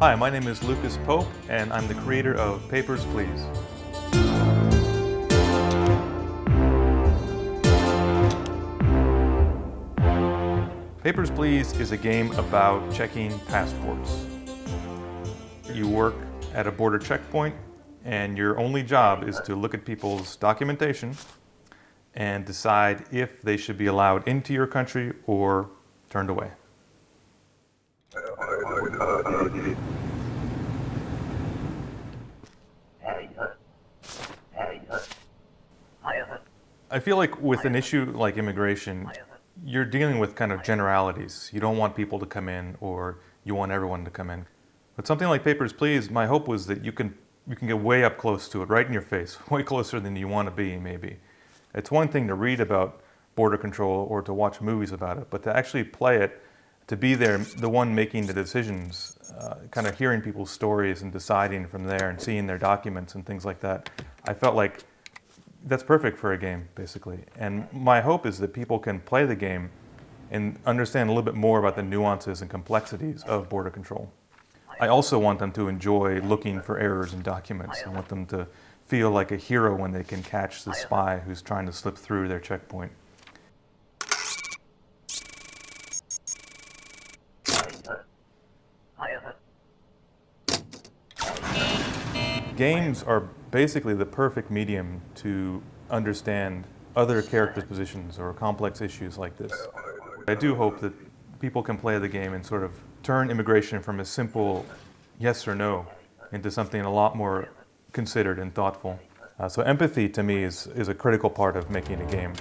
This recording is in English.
Hi, my name is Lucas Pope, and I'm the creator of Papers, Please. Papers, Please is a game about checking passports. You work at a border checkpoint, and your only job is to look at people's documentation and decide if they should be allowed into your country or turned away. I feel like with an issue like immigration, you're dealing with kind of generalities. You don't want people to come in or you want everyone to come in. But something like Papers, Please, my hope was that you can, you can get way up close to it, right in your face, way closer than you want to be, maybe. It's one thing to read about border control or to watch movies about it, but to actually play it, to be there, the one making the decisions, uh, kind of hearing people's stories and deciding from there and seeing their documents and things like that, I felt like that's perfect for a game, basically. And my hope is that people can play the game and understand a little bit more about the nuances and complexities of border control. I also want them to enjoy looking for errors in documents. I want them to feel like a hero when they can catch the spy who's trying to slip through their checkpoint. Games are basically the perfect medium to understand other characters' positions or complex issues like this. I do hope that people can play the game and sort of turn immigration from a simple yes or no into something a lot more considered and thoughtful. Uh, so empathy to me is, is a critical part of making a game.